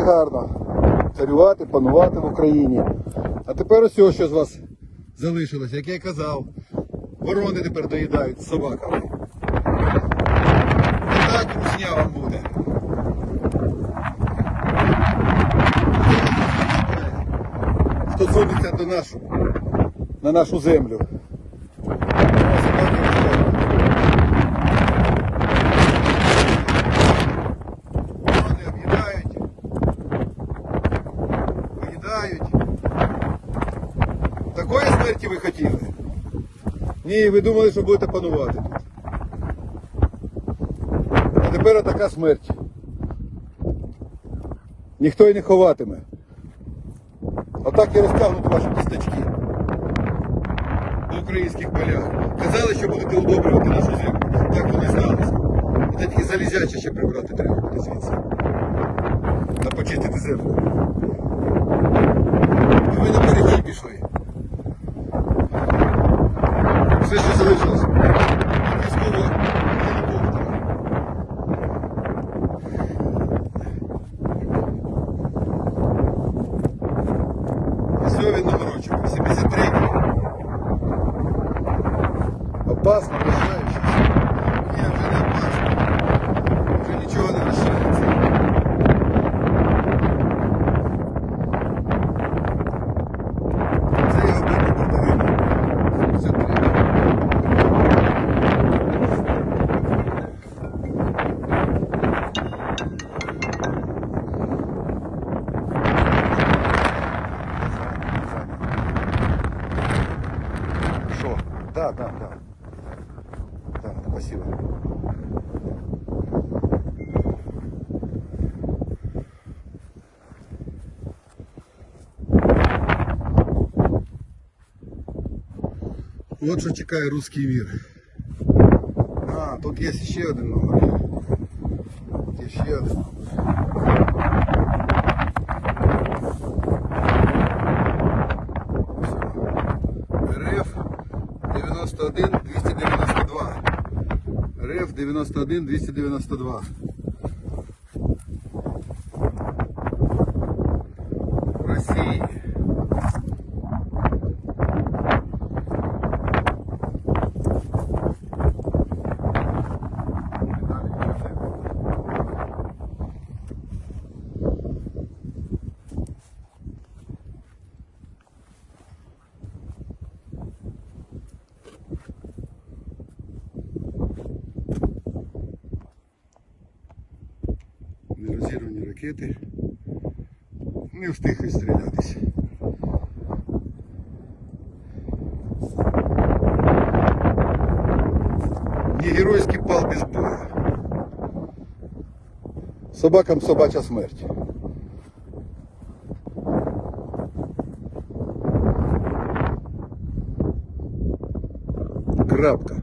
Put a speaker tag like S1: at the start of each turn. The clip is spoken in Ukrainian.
S1: гарно царювати, панувати в Україні. А тепер ось що з вас залишилось, як я казав. Ворони тепер доїдають з собаками. І так русня вам буде. Хто сунеться до нашу, на нашу землю. А собаки русня. Вони об'їдають, поїдають. Такої смерті ви хотіли? Ні, ви думали, що будете панувати тут. А тепер така смерть. Ніхто і не ховатиме. Отак і розтягнуть ваші кісточки по українських полях. Казали, що будете удобрювати нашу землю. Так воно і сталося. Це тільки залізяче ще прибрати треба буде звідси. Та почистити землю. А ви на передній пішли. Да, да, да. Да, спасибо. Вот що чекає русский мир. А, тут є ще один номер. Тут є ще один. 91 292. Росії. Нерозірвані ракети. Не встиг відстрілятися. Не геройський пал без боя. Собакам собача смерть. Крапка.